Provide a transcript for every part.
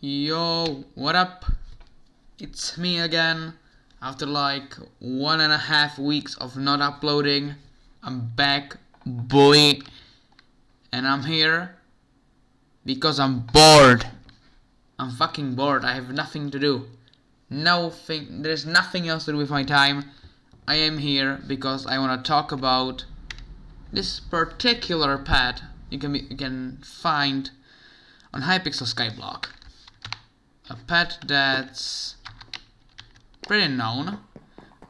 Yo, what up? It's me again. After like one and a half weeks of not uploading, I'm back, boy. And I'm here because I'm bored. I'm fucking bored. I have nothing to do. Nothing. There's nothing else to do with my time. I am here because I want to talk about this particular pad you can be, you can find on Hypixel Skyblock. A pet that's pretty known,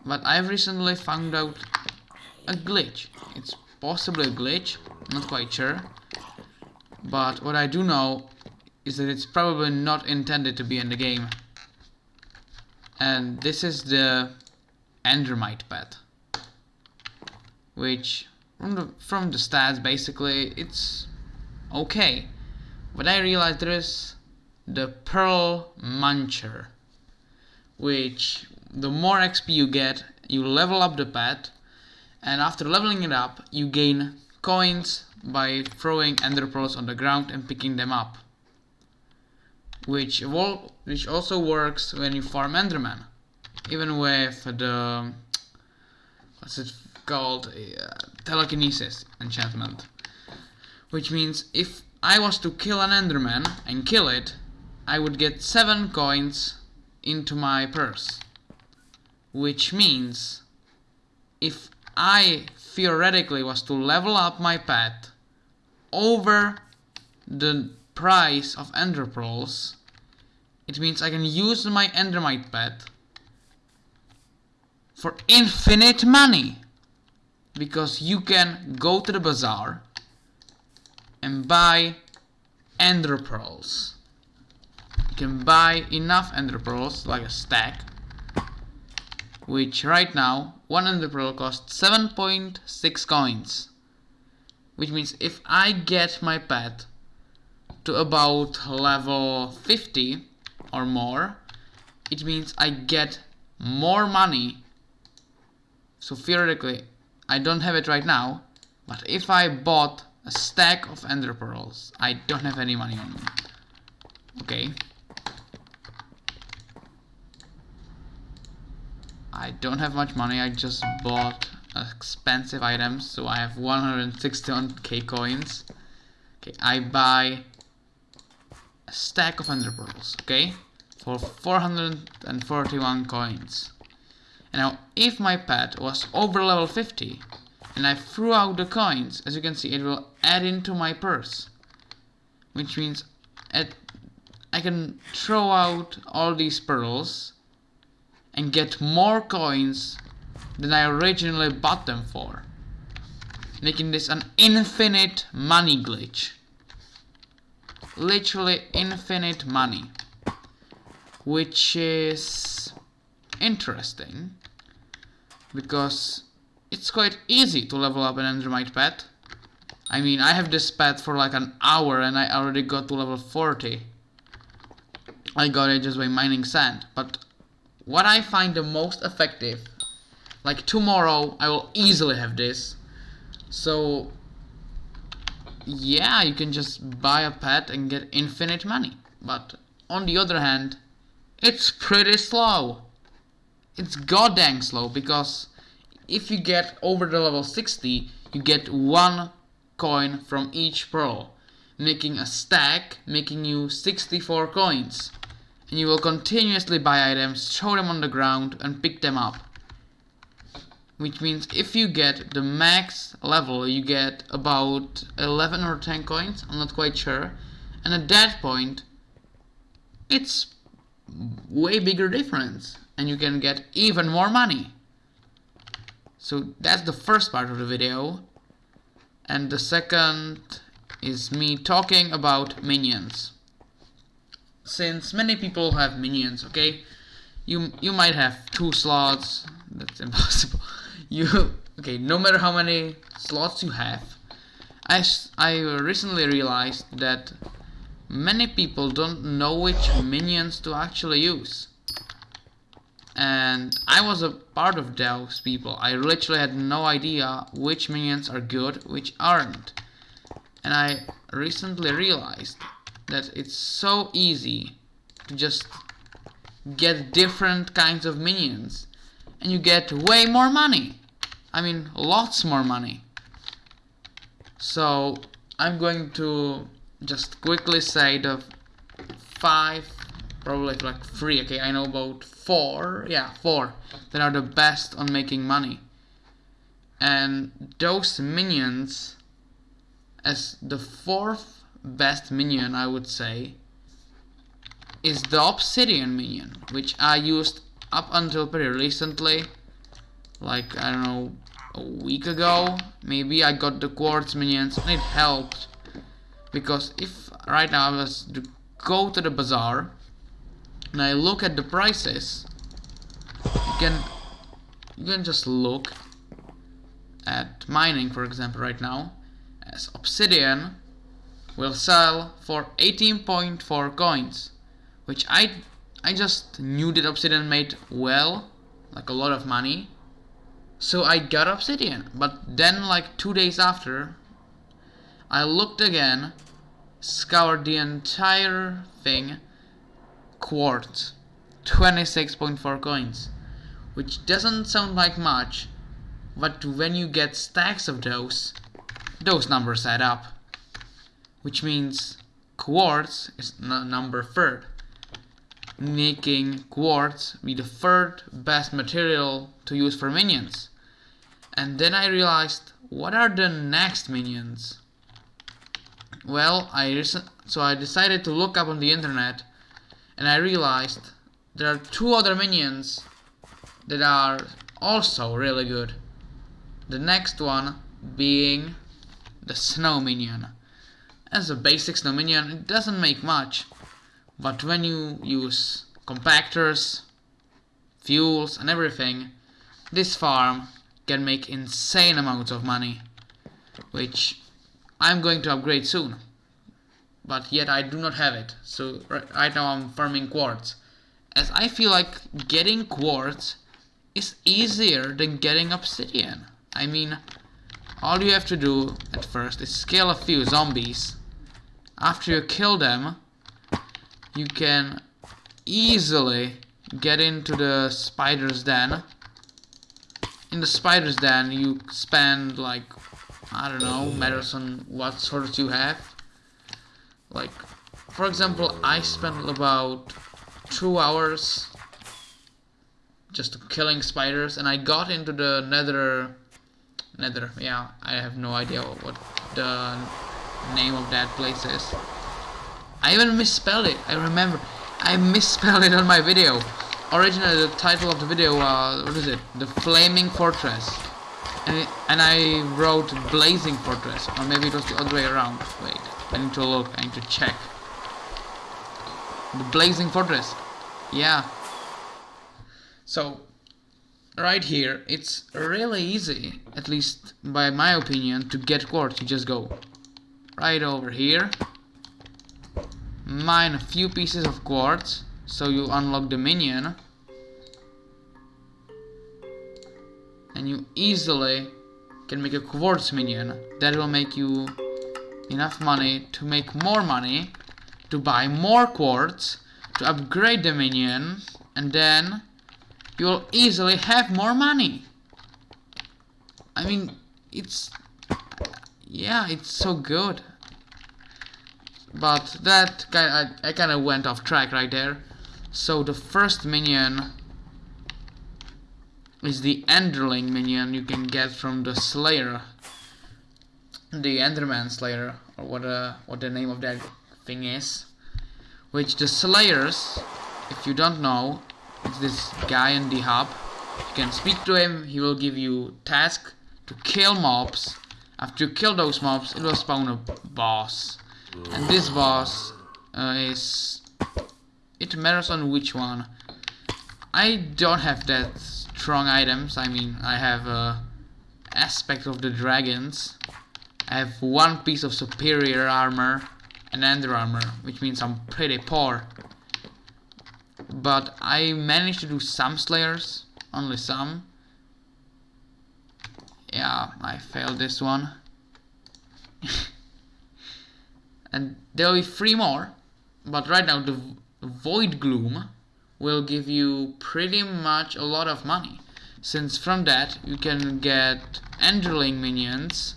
but I've recently found out a glitch. It's possibly a glitch, not quite sure. But what I do know is that it's probably not intended to be in the game. And this is the Endermite pet. Which, from the, from the stats, basically, it's okay. But I realized there is the Pearl Muncher. Which, the more XP you get, you level up the pet. And after leveling it up, you gain coins by throwing ender pearls on the ground and picking them up. Which, which also works when you farm enderman. Even with the... What's it called? Uh, telekinesis enchantment. Which means if I was to kill an enderman and kill it, I would get 7 coins into my purse. Which means if I theoretically was to level up my pet over the price of ender pearls, it means I can use my endermite pet for infinite money. Because you can go to the bazaar and buy ender pearls. Can buy enough ender pearls, like a stack, which right now, one ender pearl costs 7.6 coins. Which means if I get my pet to about level 50 or more, it means I get more money. So theoretically, I don't have it right now, but if I bought a stack of ender pearls, I don't have any money on me. Okay. I don't have much money, I just bought expensive items, so I have 161k coins. Okay, I buy a stack of ender pearls, okay, for 441 coins. And now, if my pet was over level 50, and I threw out the coins, as you can see, it will add into my purse. Which means I can throw out all these pearls and get more coins than I originally bought them for. Making this an infinite money glitch. Literally infinite money. Which is interesting. Because it's quite easy to level up an Endermite pet. I mean, I have this pet for like an hour and I already got to level 40. I got it just by mining sand. But what I find the most effective like tomorrow I will easily have this. So yeah you can just buy a pet and get infinite money. But on the other hand it's pretty slow. It's goddamn slow because if you get over the level 60 you get one coin from each pearl making a stack making you 64 coins and you will continuously buy items throw them on the ground and pick them up. Which means if you get the max level you get about 11 or 10 coins I'm not quite sure. And at that point it's way bigger difference and you can get even more money. So that's the first part of the video. And the second is me talking about minions since many people have minions okay? You you might have two slots. That's impossible. You okay no matter how many slots you have I, I recently realized that many people don't know which minions to actually use. And I was a part of those people. I literally had no idea which minions are good which aren't. And I recently realized that it's so easy to just get different kinds of minions and you get way more money. I mean lots more money. So I'm going to just quickly say the five probably like three okay I know about four yeah four that are the best on making money. And those minions as the fourth best minion I would say is the obsidian minion which I used up until pretty recently like I don't know a week ago. Maybe I got the quartz minions and it helped because if right now I was to go to the bazaar and I look at the prices you can you can just look at mining for example right now as obsidian will sell for 18.4 coins which I I just knew that obsidian made well like a lot of money. So I got obsidian but then like two days after I looked again scoured the entire thing quartz 26.4 coins which doesn't sound like much but when you get stacks of those those numbers add up which means quartz is number third making quartz be the third best material to use for minions and then I realized what are the next minions well I so I decided to look up on the internet and I realized there are two other minions that are also really good. The next one being the snow minion. As a basic snow minion, it doesn't make much, but when you use compactors, fuels and everything, this farm can make insane amounts of money, which I'm going to upgrade soon but yet I do not have it. So right now I'm farming quartz. As I feel like getting quartz is easier than getting obsidian. I mean, all you have to do at first is scale a few zombies. After you kill them, you can easily get into the spider's den. In the spider's den, you spend like, I don't know, matters on what sorts you have like for example I spent about two hours just killing spiders and I got into the nether nether yeah I have no idea what the name of that place is I even misspelled it I remember I misspelled it on my video originally the title of the video was what is it the flaming fortress and, it, and I wrote blazing fortress or maybe it was the other way around wait I need to look, I need to check. The Blazing Fortress. Yeah. So, right here, it's really easy, at least by my opinion, to get quartz. You just go right over here, mine a few pieces of quartz, so you unlock the minion, and you easily can make a quartz minion. That will make you enough money to make more money, to buy more quartz, to upgrade the minion, and then you'll easily have more money. I mean, it's... Yeah, it's so good. But that kind I, I kind of went off track right there. So the first minion is the Enderling minion you can get from the Slayer the Enderman Slayer, or what uh, what the name of that thing is, which the Slayers, if you don't know, it's this guy in the hub. You can speak to him. He will give you task to kill mobs. After you kill those mobs, it will spawn a boss, and this boss uh, is. It matters on which one. I don't have that strong items. I mean, I have a uh, aspect of the dragons I have one piece of superior armor and ender armor, which means I'm pretty poor. But I managed to do some slayers, only some. Yeah, I failed this one. And there'll be three more, but right now the Void Gloom will give you pretty much a lot of money. Since from that you can get Enderling minions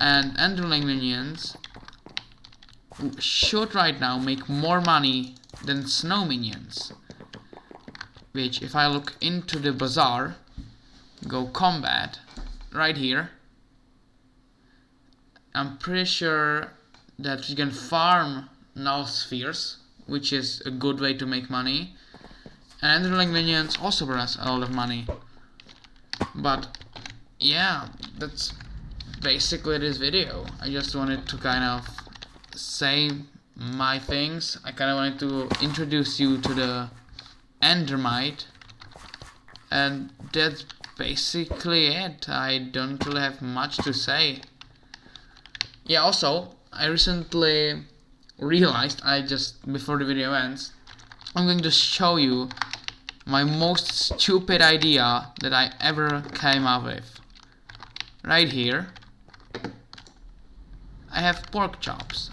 and Enderling minions should right now make more money than snow minions which if I look into the bazaar go combat right here I'm pretty sure that you can farm null spheres which is a good way to make money. And Enderling minions also bring us a lot of money. But yeah that's basically this video. I just wanted to kind of say my things. I kind of wanted to introduce you to the Endermite and that's basically it. I don't really have much to say. Yeah also I recently realized I just before the video ends I'm going to show you my most stupid idea that I ever came up with. Right here I have pork chops.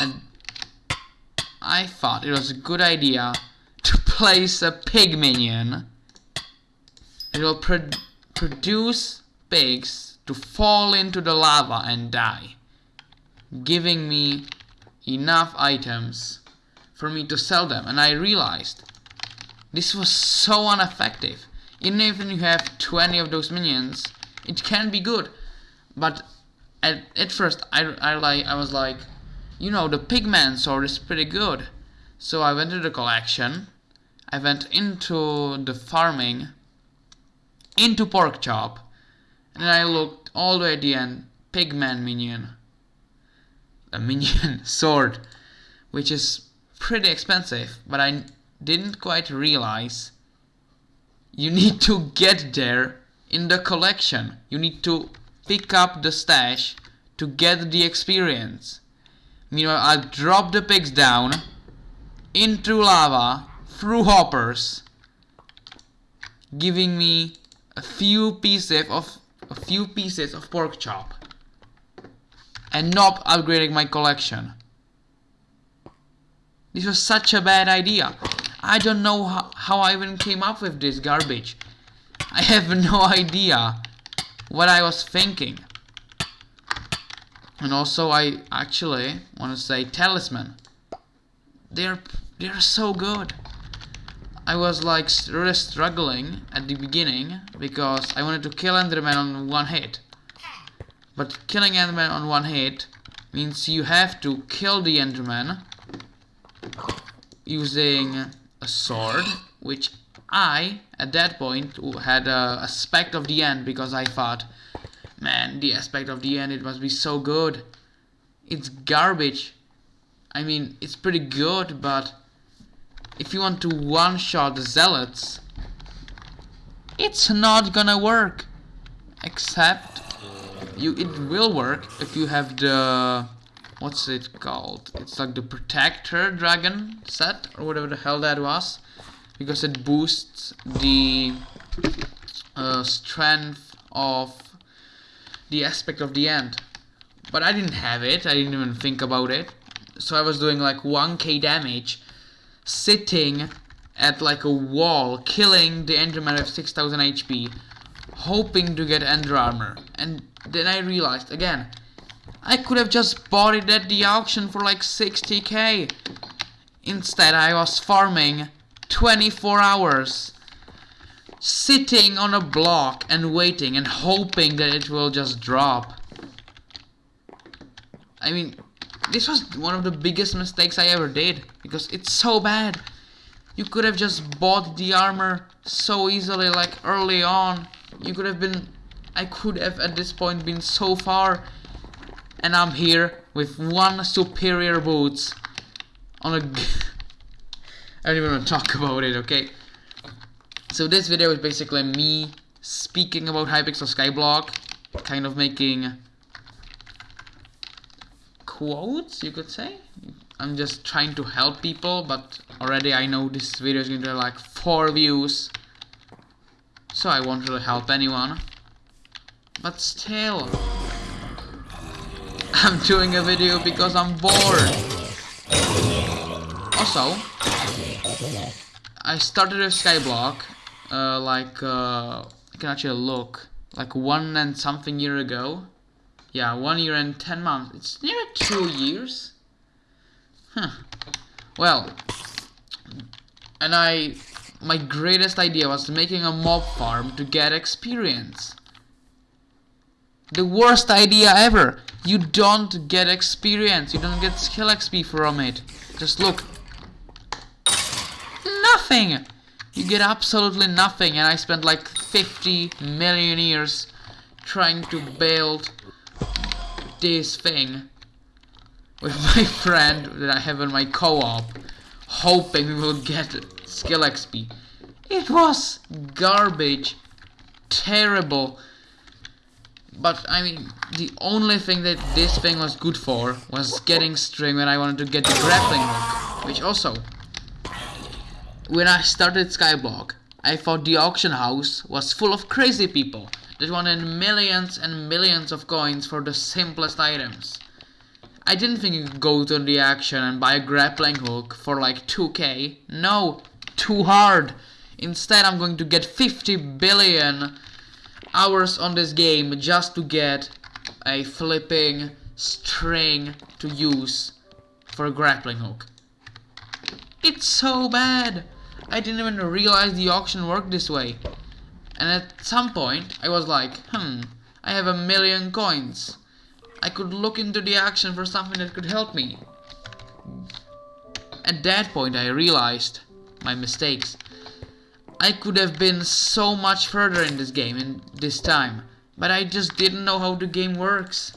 And I thought it was a good idea to place a pig minion it will pro produce pigs to fall into the lava and die giving me enough items for me to sell them. And I realized this was so ineffective. Even if you have 20 of those minions it can be good. But at, at first I, I, like, I was like you know the pigman sword is pretty good. So I went to the collection. I went into the farming into pork chop and I looked all the way the end. Pigman minion. A minion sword which is pretty expensive but I didn't quite realize you need to get there in the collection. You need to pick up the stash to get the experience. Meanwhile I drop the pigs down into lava through hoppers giving me a few pieces of few pieces of pork chop and not upgrading my collection. This was such a bad idea. I don't know how, how I even came up with this garbage. I have no idea what I was thinking. And also I actually want to say talisman. They're they're so good. I was like really struggling at the beginning because I wanted to kill Enderman on one hit. But killing Enderman on one hit means you have to kill the Enderman using a sword, which I, at that point, had a aspect of the end because I thought, man, the aspect of the end, it must be so good. It's garbage. I mean, it's pretty good, but if you want to one-shot the zealots, it's not gonna work. Except you it will work if you have the what's it called? It's like the protector dragon set or whatever the hell that was because it boosts the uh, strength of the aspect of the end. But I didn't have it. I didn't even think about it. So I was doing like 1k damage sitting at like a wall killing the enderman of 6000 HP hoping to get ender armor. And then I realized again I could have just bought it at the auction for like 60k instead I was farming 24 hours sitting on a block and waiting and hoping that it will just drop. I mean this was one of the biggest mistakes I ever did because it's so bad. You could have just bought the armor so easily like early on. You could have been I could have at this point been so far. And I'm here with one superior boots on a I don't even want to talk about it okay? So this video is basically me speaking about Hypixel Skyblock kind of making quotes you could say. I'm just trying to help people but already I know this video is going to like 4 views. So I won't really help anyone. But still I'm doing a video because I'm bored. Also, I started with Skyblock, uh, like, uh, can actually look, like one and something year ago. Yeah, one year and ten months. It's near two years. Huh. Well, and I, my greatest idea was making a mob farm to get experience. The worst idea ever. You don't get experience. You don't get skill XP from it. Just look. Nothing. You get absolutely nothing. And I spent like 50 million years trying to build this thing with my friend that I have in my co-op hoping we will get skill XP. It was garbage. Terrible. But, I mean, the only thing that this thing was good for was getting string when I wanted to get the grappling hook. Which also, when I started Skyblock, I thought the auction house was full of crazy people that wanted millions and millions of coins for the simplest items. I didn't think you could go to the action and buy a grappling hook for like 2k. No, too hard. Instead, I'm going to get 50 billion hours on this game just to get a flipping string to use for a grappling hook. It's so bad. I didn't even realize the auction worked this way. And at some point, I was like, hmm, I have a million coins. I could look into the action for something that could help me. At that point I realized my mistakes. I could have been so much further in this game in this time, but I just didn't know how the game works.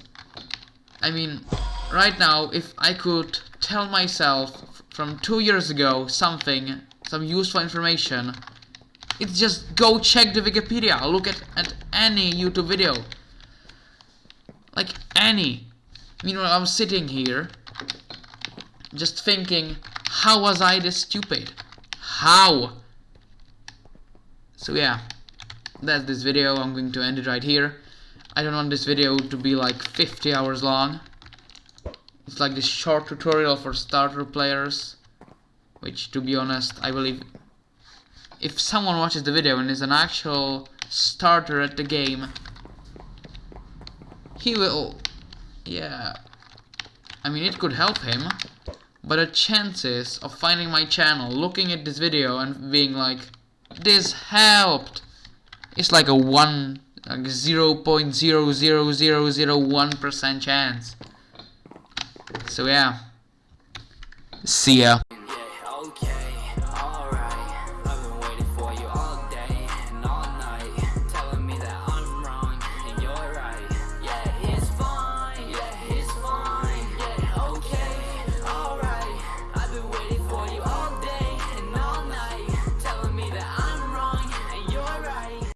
I mean, right now, if I could tell myself from two years ago something, some useful information, it's just go check the Wikipedia, look at, at any YouTube video. Like any. Meanwhile, I'm sitting here just thinking, how was I this stupid? How? So yeah, that's this video. I'm going to end it right here. I don't want this video to be like 50 hours long. It's like this short tutorial for starter players. Which, to be honest, I believe if someone watches the video and is an actual starter at the game, he will... Yeah... I mean, it could help him, but the chances of finding my channel, looking at this video and being like, this helped, it's like a 1, like 0.00001% chance. So yeah, see ya.